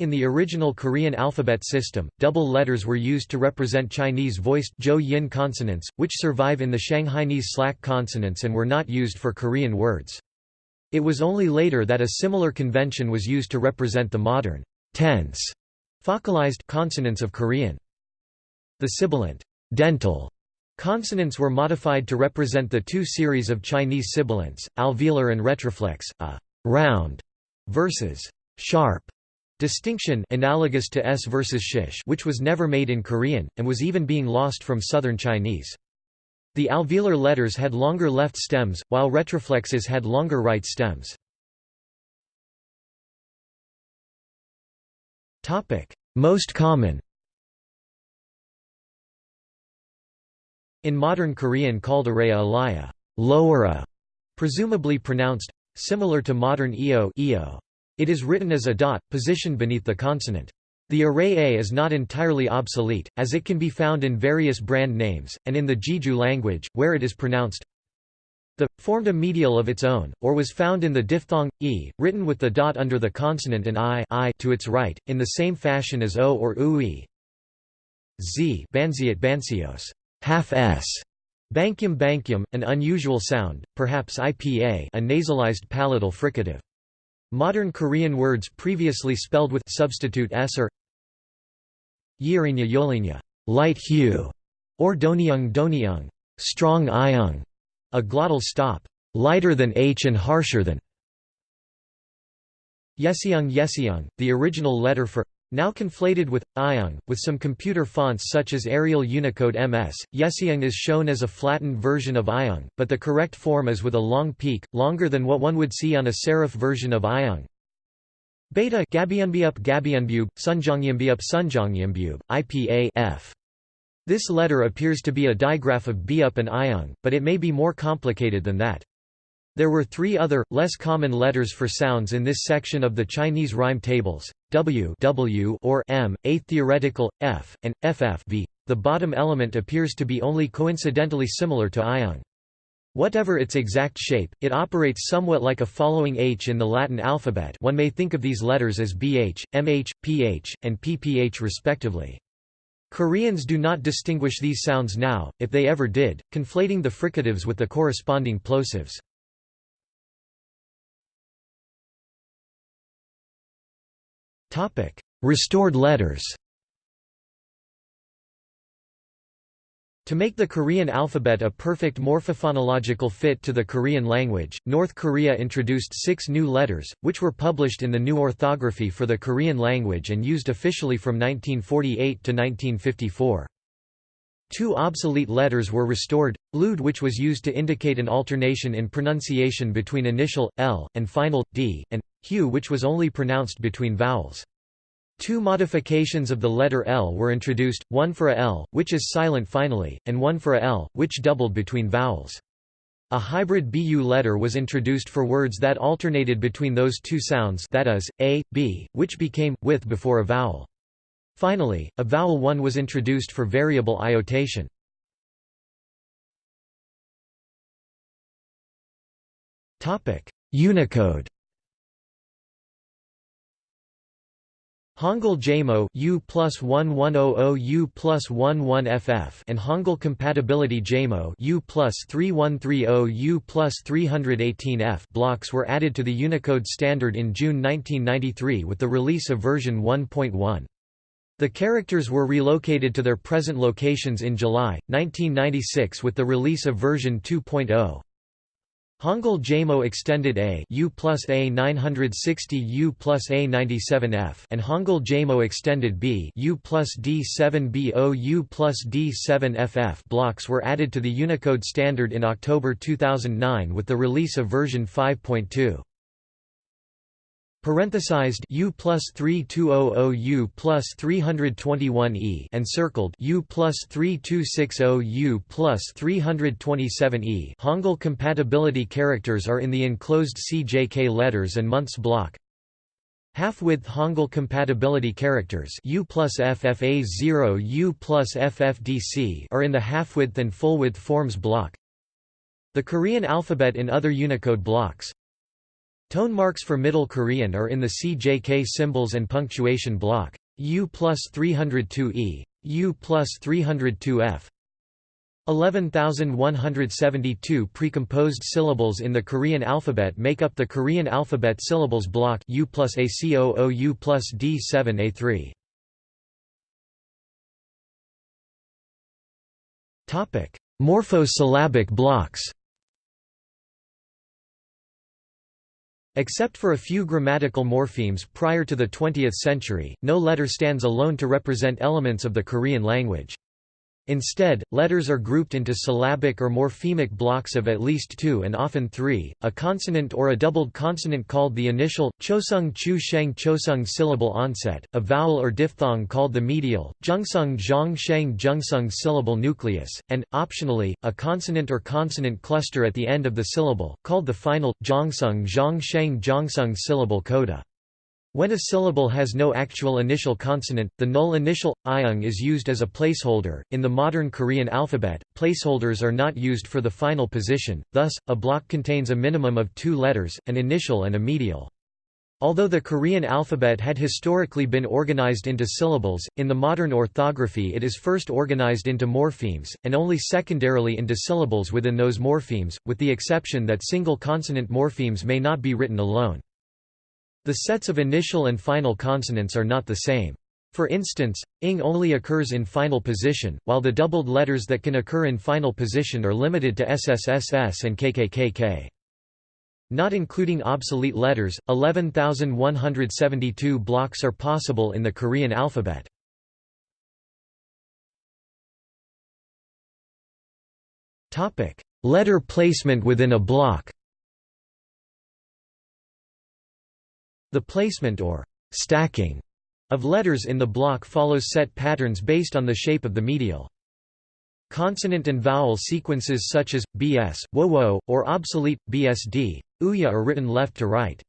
In the original Korean alphabet system, double letters were used to represent Chinese voiced zhou-yin consonants, which survive in the Shanghainese slack consonants and were not used for Korean words. It was only later that a similar convention was used to represent the modern tense focalized consonants of Korean. The sibilant dental consonants were modified to represent the two series of Chinese sibilants, alveolar and retroflex, a round versus sharp Distinction analogous to s versus shish which was never made in Korean, and was even being lost from Southern Chinese. The alveolar letters had longer left stems, while retroflexes had longer right stems. Most common In modern Korean called araya alaya, lower a, presumably pronounced similar to modern eo, eo. It is written as a dot, positioned beneath the consonant. The array A is not entirely obsolete, as it can be found in various brand names, and in the Jeju language, where it is pronounced the, formed a medial of its own, or was found in the diphthong, e, written with the dot under the consonant and i, I to its right, in the same fashion as o or ui. z banziat bansios, half s, bankyum bankyum, an unusual sound, perhaps IPA a nasalized palatal fricative. Modern Korean words previously spelled with substitute s are Yirinya yolinya, light hue, or donyung donyung, strong iung, a glottal stop, lighter than h and harsher than. Yesiung yesiung, the original letter for now conflated with Iung, with some computer fonts such as Arial Unicode MS, Yesiung is shown as a flattened version of Iung, but the correct form is with a long peak, longer than what one would see on a serif version of Iung. Beta Gabianbiup Gabianbub, Sunjongyambiup Sunjongyambiub, IPA F. This letter appears to be a digraph of Biup and Iung, but it may be more complicated than that. There were three other, less common letters for sounds in this section of the Chinese rhyme tables, W, w or M, a theoretical, F, and FF v. The bottom element appears to be only coincidentally similar to iung. Whatever its exact shape, it operates somewhat like a following H in the Latin alphabet one may think of these letters as BH, MH, PH, and PPH respectively. Koreans do not distinguish these sounds now, if they ever did, conflating the fricatives with the corresponding plosives. Topic: Restored letters. To make the Korean alphabet a perfect morphophonological fit to the Korean language, North Korea introduced six new letters, which were published in the new orthography for the Korean language and used officially from 1948 to 1954. Two obsolete letters were restored, lud which was used to indicate an alternation in pronunciation between initial, l, and final, d, and hu which was only pronounced between vowels. Two modifications of the letter L were introduced, one for a L, which is silent finally, and one for a L, which doubled between vowels. A hybrid BU letter was introduced for words that alternated between those two sounds that is, a, b, which became, with before a vowel. Finally, a vowel one was introduced for variable iotation. Unicode Hangul Jamo U plus 1100 U plus 11FF and Hangul Compatibility Jamo U plus 3130 U plus 318F blocks were added to the Unicode standard in June 1993 with the release of version 1.1. The characters were relocated to their present locations in July, 1996 with the release of version 2.0. Hangul Jamo extended A U plus A 960 U plus A 97F and Hangul Jamo extended B U plus D7 BO U plus D7 FF blocks were added to the Unicode standard in October 2009 with the release of version 5.2. Parenthesized U plus 3200 U plus 321 E and circled U plus 3260 U plus 327 E Hangul compatibility characters are in the enclosed CJK letters and months block. Half-width Hangul compatibility characters U plus FFA0 U plus FFDC are in the half-width and full-width forms block. The Korean alphabet in other Unicode blocks, Tone marks for Middle Korean are in the CJK symbols and punctuation block. U plus 302E, U plus 302F. 11,172 precomposed syllables in the Korean alphabet make up the Korean alphabet syllables block U plus ACOO U plus D7A3. Morphosyllabic blocks Except for a few grammatical morphemes prior to the 20th century, no letter stands alone to represent elements of the Korean language. Instead, letters are grouped into syllabic or morphemic blocks of at least two and often three, a consonant or a doubled consonant called the initial, chosung chu sheng chosung syllable onset, a vowel or diphthong called the medial, jungsung zhong sheng jungsung syllable nucleus, and, optionally, a consonant or consonant cluster at the end of the syllable, called the final, jongsung zhong sheng jongsung syllable coda. When a syllable has no actual initial consonant, the null initial iung is used as a placeholder. In the modern Korean alphabet, placeholders are not used for the final position, thus, a block contains a minimum of two letters, an initial and a medial. Although the Korean alphabet had historically been organized into syllables, in the modern orthography it is first organized into morphemes, and only secondarily into syllables within those morphemes, with the exception that single consonant morphemes may not be written alone. The sets of initial and final consonants are not the same. For instance, ing only occurs in final position, while the doubled letters that can occur in final position are limited to SSSS and KKKK. Not including obsolete letters, 11,172 blocks are possible in the Korean alphabet. Letter placement within a block The placement or stacking of letters in the block follows set patterns based on the shape of the medial. Consonant and vowel sequences such as, bs, wo, or obsolete, bsd, uya are written left to right.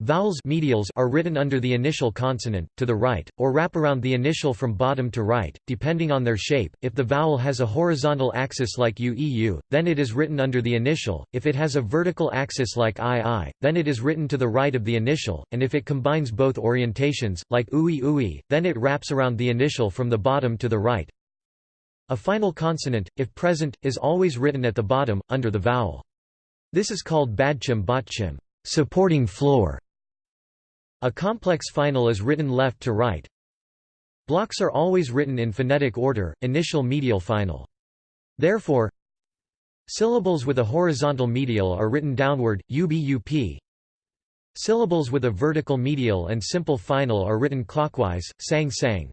Vowels medials are written under the initial consonant, to the right, or wrap around the initial from bottom to right, depending on their shape. If the vowel has a horizontal axis like UEU, then it is written under the initial, if it has a vertical axis like II, then it is written to the right of the initial, and if it combines both orientations, like UI UI, then it wraps around the initial from the bottom to the right. A final consonant, if present, is always written at the bottom, under the vowel. This is called badchim botchim supporting floor. A complex final is written left to right. Blocks are always written in phonetic order, initial medial final. Therefore, syllables with a horizontal medial are written downward, ubup. Syllables with a vertical medial and simple final are written clockwise, sang sang.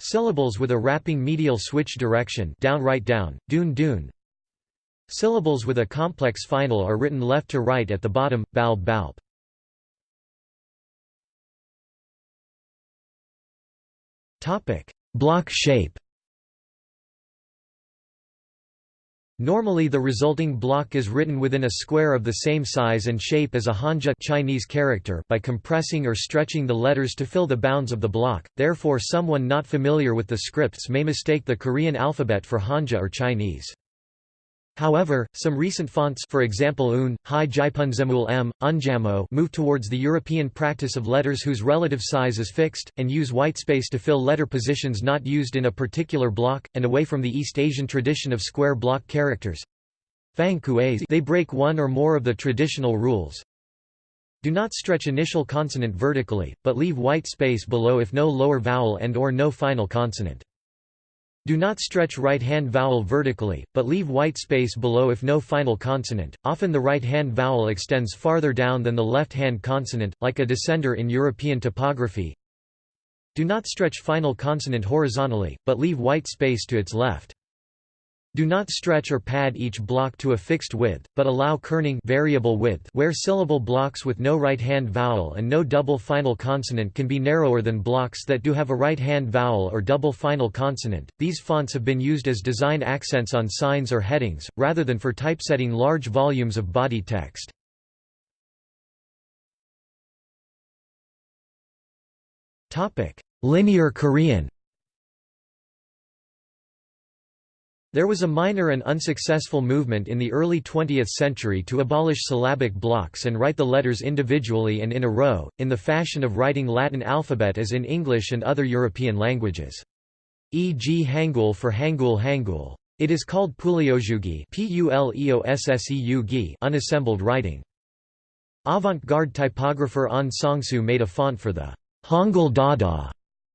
Syllables with a wrapping medial switch direction down right down, dun dun. Syllables with a complex final are written left to right at the bottom, balb balb. Topic: Block shape. Normally the resulting block is written within a square of the same size and shape as a Hanja Chinese character by compressing or stretching the letters to fill the bounds of the block, therefore someone not familiar with the scripts may mistake the Korean alphabet for Hanja or Chinese. However, some recent fonts for example Un, Hai Jipunzemul M, Unjamo move towards the European practice of letters whose relative size is fixed, and use whitespace to fill letter positions not used in a particular block, and away from the East Asian tradition of square block characters. They break one or more of the traditional rules. Do not stretch initial consonant vertically, but leave white space below if no lower vowel and or no final consonant. Do not stretch right-hand vowel vertically, but leave white space below if no final consonant. Often the right-hand vowel extends farther down than the left-hand consonant, like a descender in European typography. Do not stretch final consonant horizontally, but leave white space to its left. Do not stretch or pad each block to a fixed width, but allow kerning variable width where syllable blocks with no right-hand vowel and no double final consonant can be narrower than blocks that do have a right-hand vowel or double final consonant. These fonts have been used as design accents on signs or headings, rather than for typesetting large volumes of body text. Linear Korean There was a minor and unsuccessful movement in the early 20th century to abolish syllabic blocks and write the letters individually and in a row, in the fashion of writing Latin alphabet as in English and other European languages. E.g. Hangul for Hangul Hangul. It is called Puleojugi unassembled writing. Avant-garde typographer An Sang-soo made a font for the Hangul Dada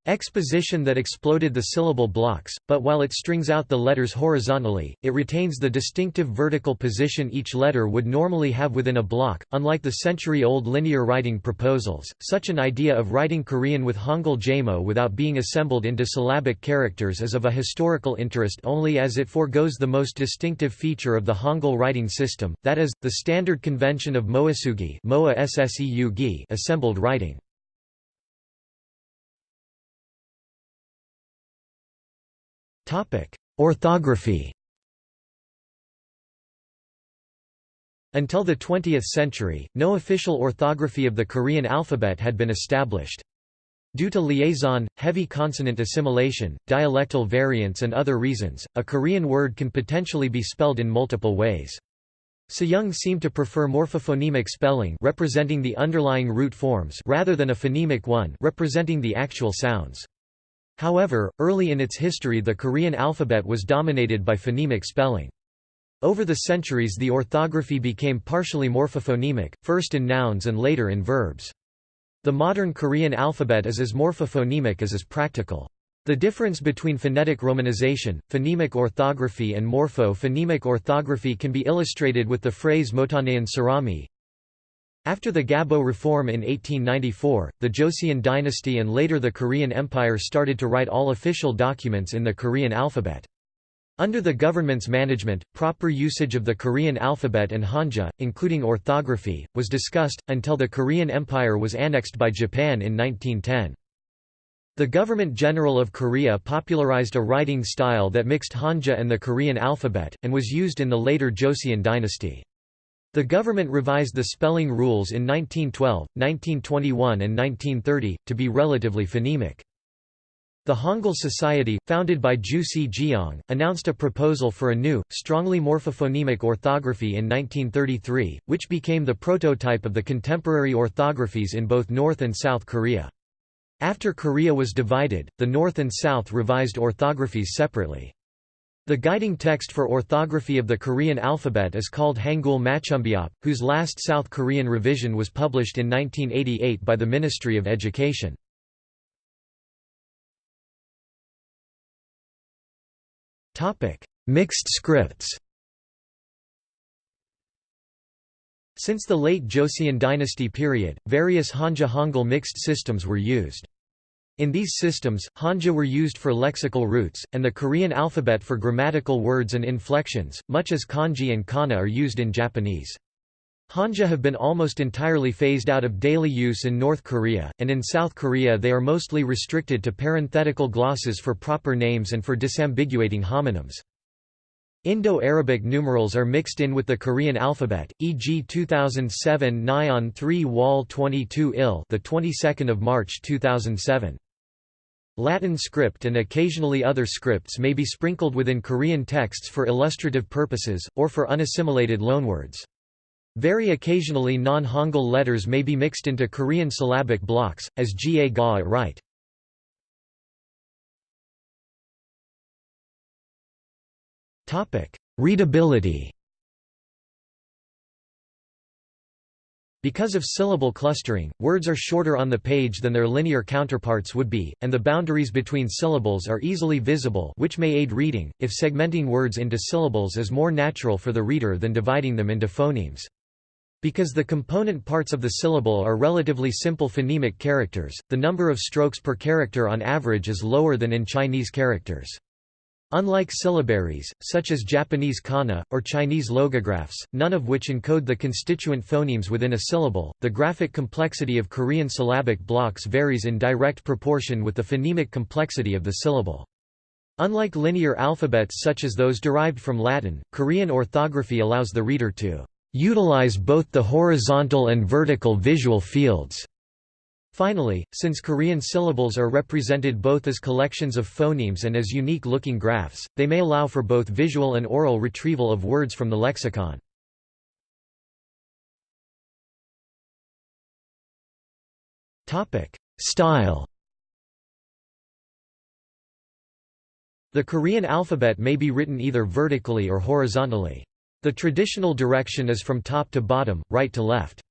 Exposition that exploded the syllable blocks, but while it strings out the letters horizontally, it retains the distinctive vertical position each letter would normally have within a block. Unlike the century-old linear writing proposals, such an idea of writing Korean with Hangul Jamo without being assembled into syllabic characters is of a historical interest only as it foregoes the most distinctive feature of the Hangul writing system, that is, the standard convention of moasugi assembled writing. Orthography Until the 20th century, no official orthography of the Korean alphabet had been established. Due to liaison, heavy consonant assimilation, dialectal variants and other reasons, a Korean word can potentially be spelled in multiple ways. Sejong seemed to prefer morphophonemic spelling representing the underlying root forms rather than a phonemic one representing the actual sounds. However, early in its history the Korean alphabet was dominated by phonemic spelling. Over the centuries the orthography became partially morphophonemic, first in nouns and later in verbs. The modern Korean alphabet is as morphophonemic as is practical. The difference between phonetic romanization, phonemic orthography and morpho-phonemic orthography can be illustrated with the phrase Motanean Sarami, after the Gabo reform in 1894, the Joseon dynasty and later the Korean Empire started to write all official documents in the Korean alphabet. Under the government's management, proper usage of the Korean alphabet and Hanja, including orthography, was discussed, until the Korean Empire was annexed by Japan in 1910. The Government General of Korea popularized a writing style that mixed Hanja and the Korean alphabet, and was used in the later Joseon dynasty. The government revised the spelling rules in 1912, 1921 and 1930, to be relatively phonemic. The Hangul Society, founded by Ju Si-gyeong, announced a proposal for a new, strongly morphophonemic orthography in 1933, which became the prototype of the contemporary orthographies in both North and South Korea. After Korea was divided, the North and South revised orthographies separately. The guiding text for orthography of the Korean alphabet is called Hangul Matchumbeop, whose last South Korean revision was published in 1988 by the Ministry of Education. Mixed scripts Since the late Joseon dynasty period, various Hanja Hangul mixed systems were used. In these systems, Hanja were used for lexical roots, and the Korean alphabet for grammatical words and inflections, much as kanji and kana are used in Japanese. Hanja have been almost entirely phased out of daily use in North Korea, and in South Korea they are mostly restricted to parenthetical glosses for proper names and for disambiguating homonyms. Indo-Arabic numerals are mixed in with the Korean alphabet, e.g. 2007 Nyon 3 Wall 22 Il the 22nd of March 2007. Latin script and occasionally other scripts may be sprinkled within Korean texts for illustrative purposes, or for unassimilated loanwords. Very occasionally non-Hangul letters may be mixed into Korean syllabic blocks, as Ga Ga right. Readability Because of syllable clustering, words are shorter on the page than their linear counterparts would be, and the boundaries between syllables are easily visible which may aid reading, if segmenting words into syllables is more natural for the reader than dividing them into phonemes. Because the component parts of the syllable are relatively simple phonemic characters, the number of strokes per character on average is lower than in Chinese characters. Unlike syllabaries, such as Japanese kana, or Chinese logographs, none of which encode the constituent phonemes within a syllable, the graphic complexity of Korean syllabic blocks varies in direct proportion with the phonemic complexity of the syllable. Unlike linear alphabets such as those derived from Latin, Korean orthography allows the reader to utilize both the horizontal and vertical visual fields Finally, since Korean syllables are represented both as collections of phonemes and as unique-looking graphs, they may allow for both visual and oral retrieval of words from the lexicon. Style The Korean alphabet may be written either vertically or horizontally. The traditional direction is from top to bottom, right to left.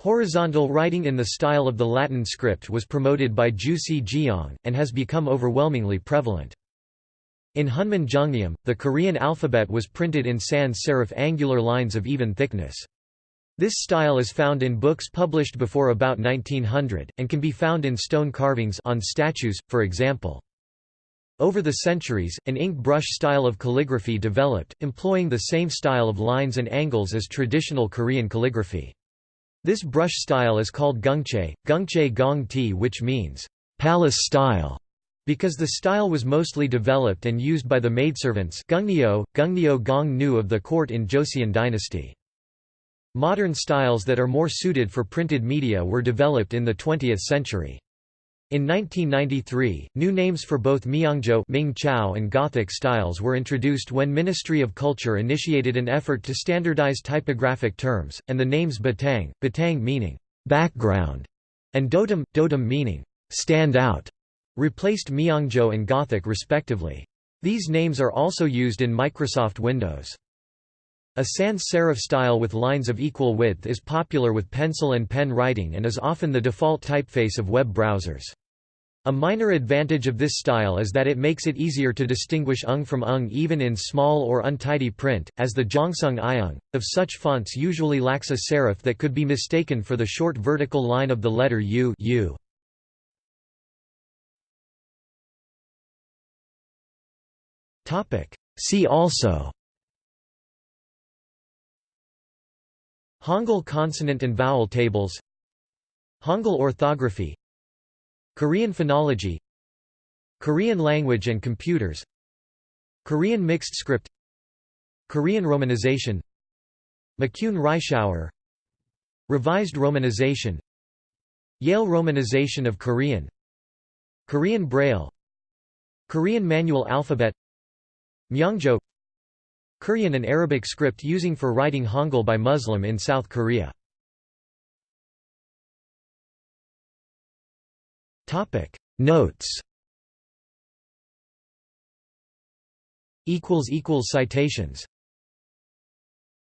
Horizontal writing in the style of the Latin script was promoted by Ju Si-gyeong, and has become overwhelmingly prevalent. In Hunmin Jeongeum, the Korean alphabet was printed in sans serif angular lines of even thickness. This style is found in books published before about 1900, and can be found in stone carvings on statues, for example. Over the centuries, an ink brush style of calligraphy developed, employing the same style of lines and angles as traditional Korean calligraphy. This brush style is called gungche, gungche gong ti which means, palace style, because the style was mostly developed and used by the maidservants gungnyo, gungnyo gong nu of the court in Joseon dynasty. Modern styles that are more suited for printed media were developed in the 20th century. In 1993, new names for both Myeongjo Ming Chao and Gothic styles were introduced when Ministry of Culture initiated an effort to standardize typographic terms, and the names Batang, Batang meaning background, and Dotum, Dotum meaning stand out, replaced Myeongjo and Gothic respectively. These names are also used in Microsoft Windows. A sans serif style with lines of equal width is popular with pencil and pen writing and is often the default typeface of web browsers. A minor advantage of this style is that it makes it easier to distinguish ung from ung even in small or untidy print, as the Jongsung Iung, of such fonts usually lacks a serif that could be mistaken for the short vertical line of the letter U, U. See also Hangul consonant and vowel tables Hangul orthography Korean phonology Korean language and computers Korean mixed script Korean romanization McCune Reischauer Revised romanization Yale romanization of Korean Korean Braille Korean manual alphabet Myeongjo Korean and Arabic script using for writing Hangul by Muslim in South Korea. Topic Notes equals equals Citations